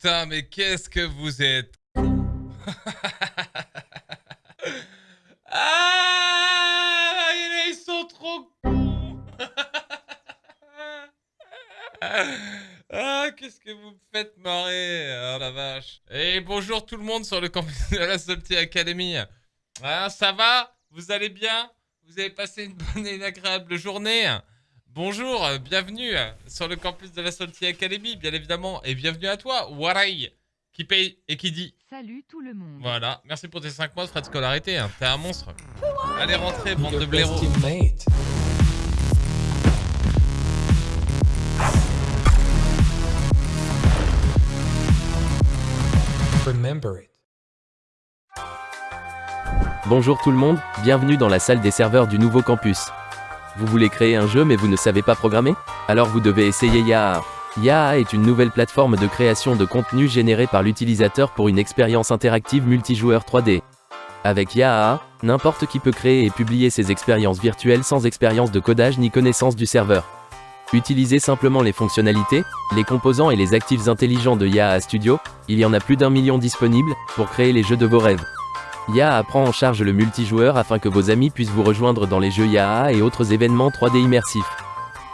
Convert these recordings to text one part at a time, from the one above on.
putain, mais qu'est-ce que vous êtes Ah Ils sont trop cons. Ah, qu'est-ce que vous me faites marrer Oh la vache. Et bonjour tout le monde sur le campus de la Salty Academy. Ah, Ça va? Vous allez bien? Vous avez passé une bonne et une agréable journée? Bonjour, bienvenue sur le campus de la Salty Academy, bien évidemment, et bienvenue à toi, Warai, qui paye et qui dit Salut tout le monde. Voilà, merci pour tes 5 mois de frais de scolarité, hein. t'es un monstre. Allez, rentrez, bande de blaireaux. Bonjour tout le monde, bienvenue dans la salle des serveurs du nouveau campus. Vous voulez créer un jeu mais vous ne savez pas programmer? Alors vous devez essayer Yaha. Yaha est une nouvelle plateforme de création de contenu généré par l'utilisateur pour une expérience interactive multijoueur 3D. Avec Yaha, n'importe qui peut créer et publier ses expériences virtuelles sans expérience de codage ni connaissance du serveur. Utilisez simplement les fonctionnalités, les composants et les actifs intelligents de Yaha Studio, il y en a plus d'un million disponibles, pour créer les jeux de vos rêves. Yaha prend en charge le multijoueur afin que vos amis puissent vous rejoindre dans les jeux Yaha et autres événements 3D immersifs.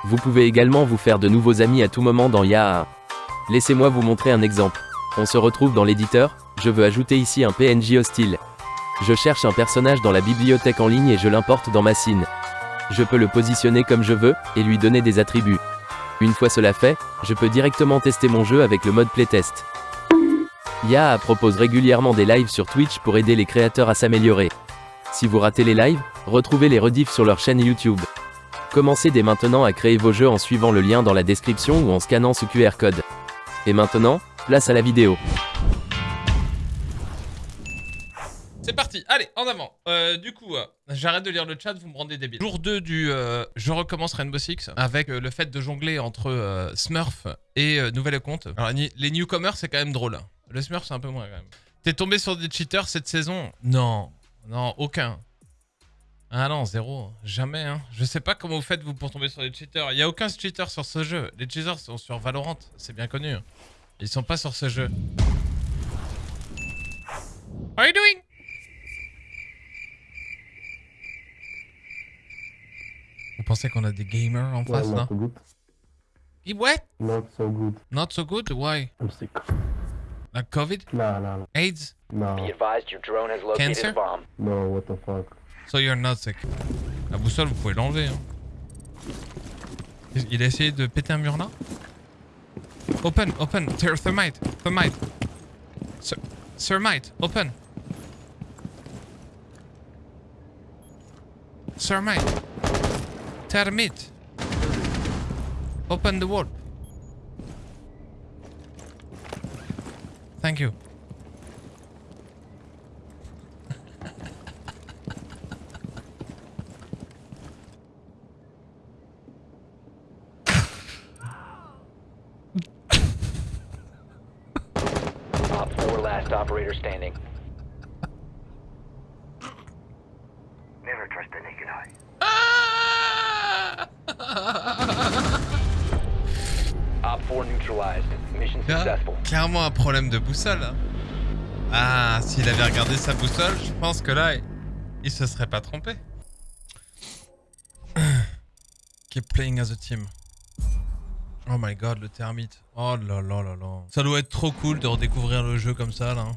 Vous pouvez également vous faire de nouveaux amis à tout moment dans Yaha. Laissez-moi vous montrer un exemple. On se retrouve dans l'éditeur, je veux ajouter ici un PNJ hostile. Je cherche un personnage dans la bibliothèque en ligne et je l'importe dans ma scene. Je peux le positionner comme je veux, et lui donner des attributs. Une fois cela fait, je peux directement tester mon jeu avec le mode playtest. Yaha propose régulièrement des lives sur Twitch pour aider les créateurs à s'améliorer. Si vous ratez les lives, retrouvez les rediffs sur leur chaîne YouTube. Commencez dès maintenant à créer vos jeux en suivant le lien dans la description ou en scannant ce QR code. Et maintenant, place à la vidéo. C'est parti, allez, en avant. Euh, du coup, euh, j'arrête de lire le chat, vous me rendez débile. Jour 2 du euh, Je recommence Rainbow Six, avec le fait de jongler entre Smurf et Nouvelle Compte. Les newcomers, c'est quand même drôle. Le Smurf, c'est un peu moins quand même. T'es tombé sur des cheaters cette saison Non, non, aucun. Ah non, zéro. Jamais, hein. Je sais pas comment vous faites, vous, pour tomber sur des cheaters. Il y a aucun cheater sur ce jeu. Les cheaters sont sur Valorant, c'est bien connu. Ils sont pas sur ce jeu. How are you doing? Vous pensez qu'on a des gamers en face, not là so good. What? Not so good. Not so good? Why? I'm sick. Like COVID? Nah, nah, nah. AIDS? No, Be advised your drone has located Cancer? a bomb. no, what the fuck? So you're not sick. La boussole, vous pouvez l'enlever. Hein. Il a essayé de péter un mur là? Open, open, Ther- thermite, thermite. Ther- Thermite, open. Thermite. Termite. Open the wall. Thank you. Op 4 last operator standing. Never trust the naked eye. Là, clairement un problème de boussole. hein. Ah, s'il avait regardé sa boussole, je pense que là, il, il se serait pas trompé. Keep playing as a team. Oh my god, le termite. Oh là là là là. Ça doit être trop cool de redécouvrir le jeu comme ça, là. hein.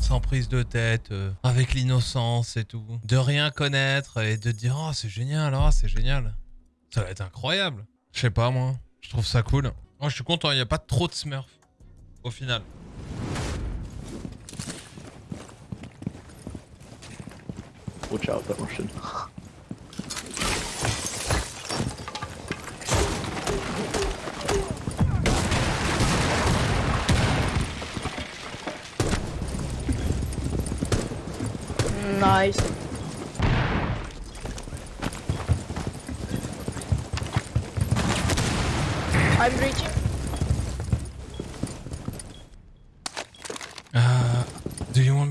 Sans prise de tête, euh, avec l'innocence et tout. De rien connaître et de dire, oh, c'est génial, oh, c'est génial. Ça va être incroyable. Je sais pas, moi. Je trouve ça cool. Moi, je suis content, il n'y a pas trop de smurf. Au final. Watch out, that Russian. Nice. I'm reaching.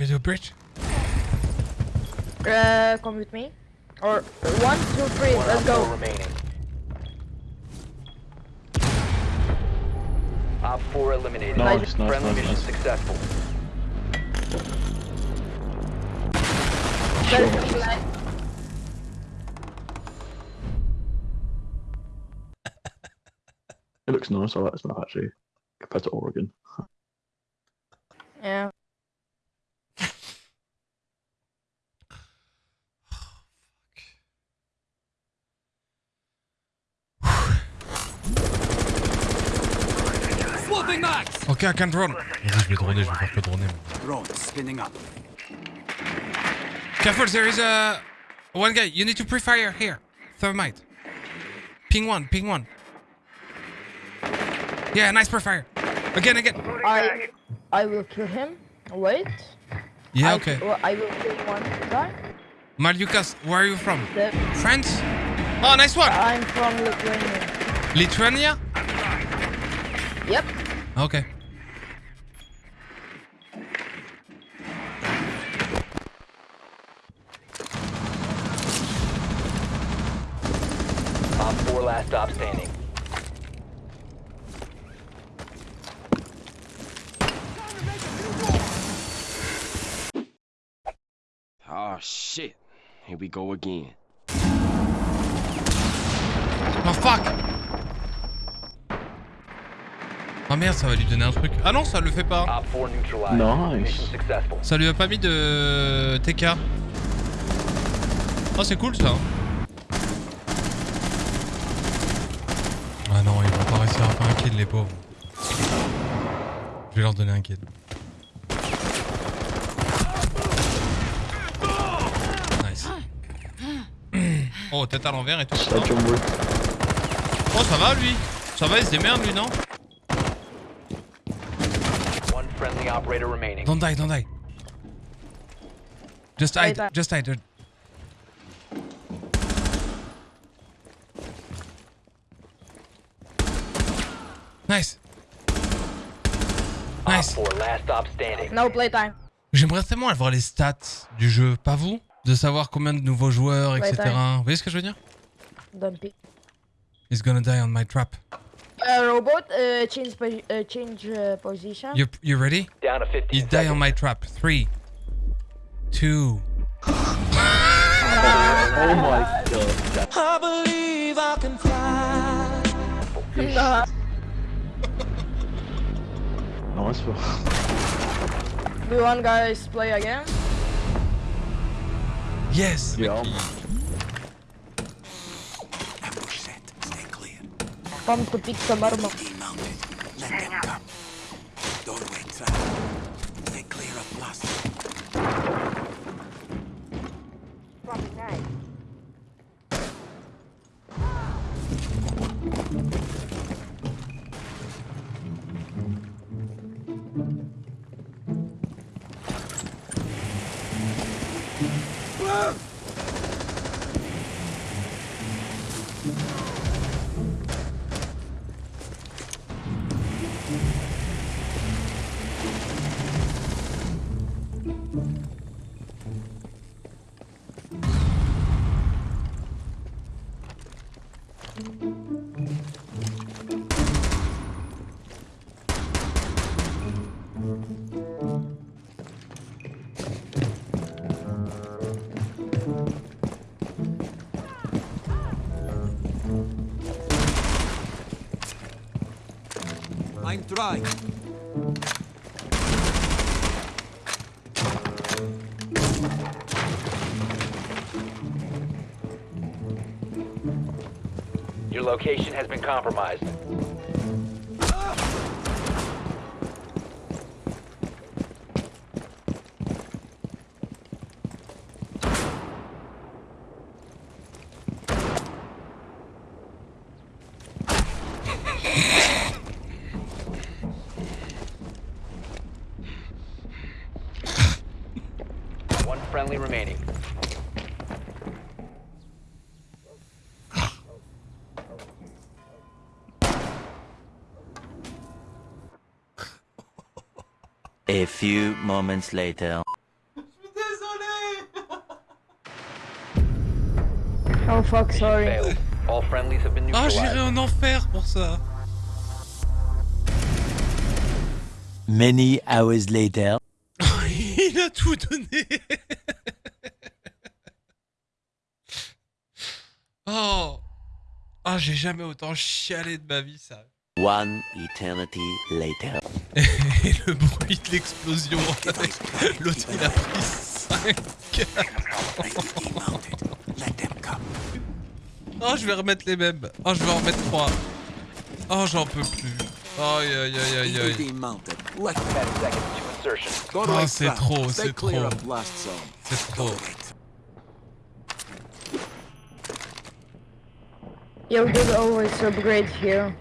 Do you want me to bridge? Uh, come with me. Or one, two, three. Let's go. remaining. Op 4 eliminated. Nice, nice, Friendly nice, mission nice. successful. There's a flag. It looks nice. I like this map actually compared to Oregon. Yeah. Ok, I can drone. Vas-y, je vais droner, je vais faire que droner. moi. Drone spinning up. Careful, there is a... One guy, you need to pre-fire here. Thermite. Ping one, ping one. Yeah, nice pre-fire. Again, again. I I will kill him. Wait. Yeah, I, okay. I will kill one guy. Malukas, where are you from? The, France? Oh, nice one. I'm from Lithuania. Lithuania? Yep. Okay. Stop standing. Oh shit. Here we go again. Oh fuck Oh merde, ça va lui donner un truc. Ah non, ça le fait pas. Op 4 neutralized. Nice. Ça lui a pas mis de TK. Oh, c'est cool ça. Ah ils vont pas faire un kill, les pauvres. Je vais leur donner un kill. Nice. Oh, tête à l'envers et tout. Ça. Oh, ça va lui Ça va, il se démerde lui, non. Don't die, don't die. Just hide, just hide. Nice. Nice. 4 last stop standing. No playtime. J'aimerais tellement avoir les stats du jeu, pas vous De savoir combien de nouveaux joueurs, etc. Vous voyez ce que je veux dire? Don't pick. He's gonna die on my trap. Uh, robot, uh, change posi- uh, change uh, position. You, you ready? Down to 15 He's die on seconds. my trap. Three, two. Oh my god. Nah. Nice one. Do you want guys play again? Yes. Yeah. Ambush set. Stay clear. Come to pick some armor. I'm trying. Your location has been compromised. One friendly remaining. A few moments later. Oh fuck, sorry. All friendlies have been Ah, neutralized. j'irai en enfer pour ça. Many hours later. Il a tout donné. Oh. Oh, j'ai jamais autant chialé de ma vie, ça. One eternity later. Et le bruit de l'explosion. L'autre, il a pris 5. They will be mounted. Let them come. Oh, je vais remettre les mêmes. Oh, je vais en remettre 3. Oh, j'en peux plus. Aïe, aïe, aïe, aïe, They will aïe. be mounted. Let 10 seconds to insertion. Go Oh, c'est trop, c'est trop. C'est trop. Yeah, we always upgrade here.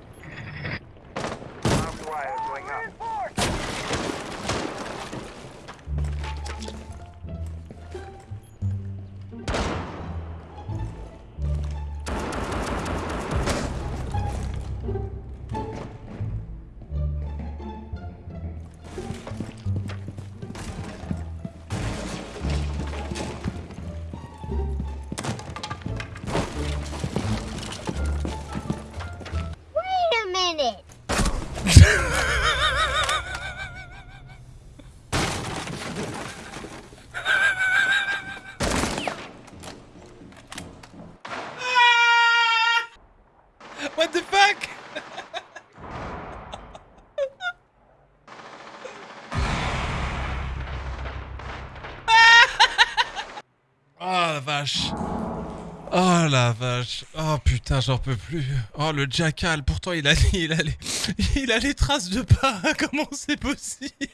La vache Oh putain j'en peux plus Oh le jackal Pourtant il a, il a, les, il a les traces de pas Comment c'est possible?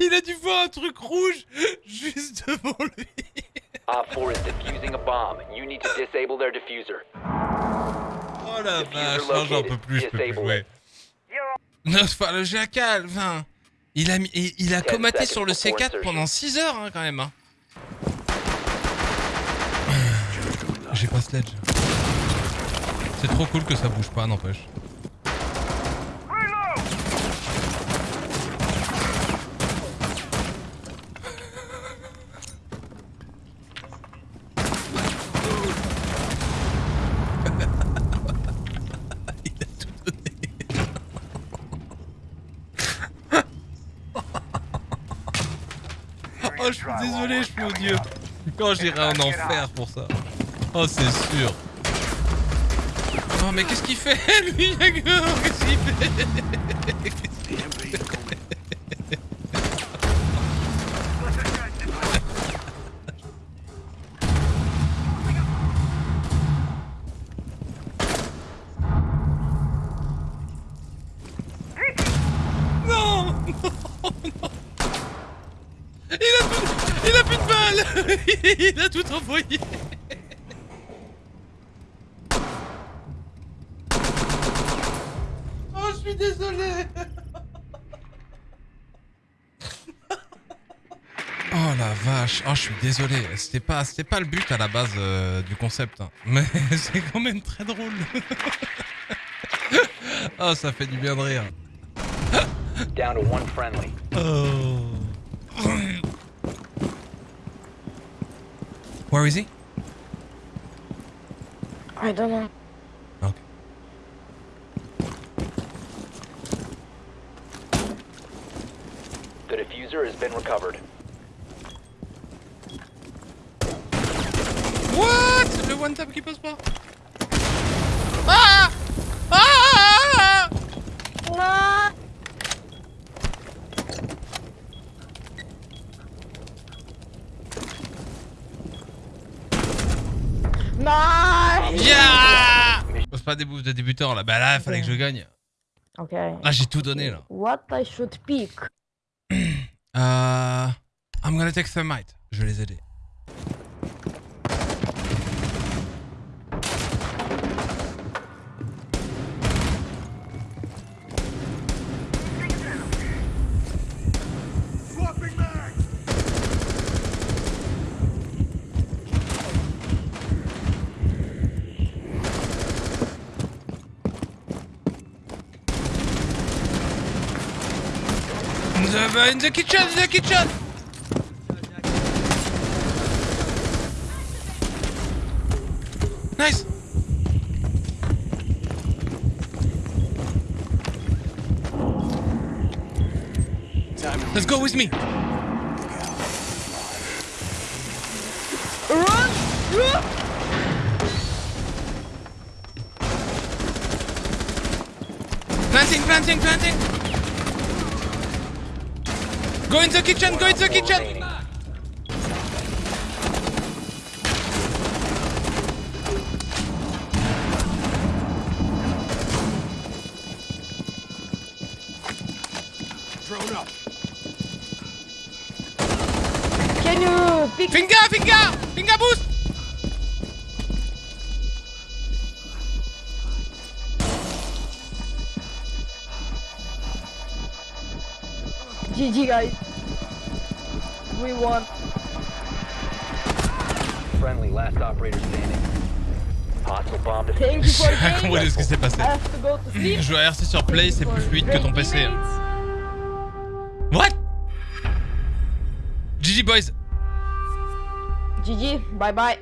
Il a dû voir un truc rouge juste devant lui Op 4 is defusing a bomb. You need to disable their diffuser. Oh la vache, non, j'en peux plus, je peux plus jouer. Non, enfin, le jackal, enfin, il a, il, il a comaté sur le before C4 insertion. pendant 6 heures, hein, quand même. hein. J'ai pas sledge. C'est trop cool que ça bouge pas, n'empêche. Oh, je suis désolé, je suis odieux. Quand j'irai en enfer pour ça. Oh, c'est sûr. Oh, mais qu'est-ce qu'il fait, lui, Qu'est-ce qu'il fait? Non! Non, non Il il a plus de balles! Il a tout envoyé Oh, je suis désolé Oh la vache, oh je suis désolé, c'était pas, c'était pas le but à la base euh, du concept, hein. mais c'est quand même très drôle. oh ça fait du bien de rire. Down to one friendly. Oh. Where is he? I don't know. Okay. The diffuser has been recovered. What? Le one tap qui passe pas. Ah! Ah! No! Nice! Yeah! Pose pas des bouffes de débutant là. Bah là, il fallait que je gagne. Okay. Là, j'ai tout donné là. What I should pick? Euh. I'm gonna take Thermite. Je vais les aider. We're in the kitchen, the kitchen! Nice! Let's go with me! Run! Run! Planting, planting, planting! Go in the kitchen, go in the kitchen. Drone up. Can you pick Finger, finger, finger boost. GG guys? Won. Friendly, last operator standing. Hostile bomb defused. Thank you for J'ai the rien game. compris de ce qui s'est passé? I have to go to sleep. Jouer à RC sur Play, c'est plus fluide que ton PC. teammates. What? GG boys. GG, bye bye.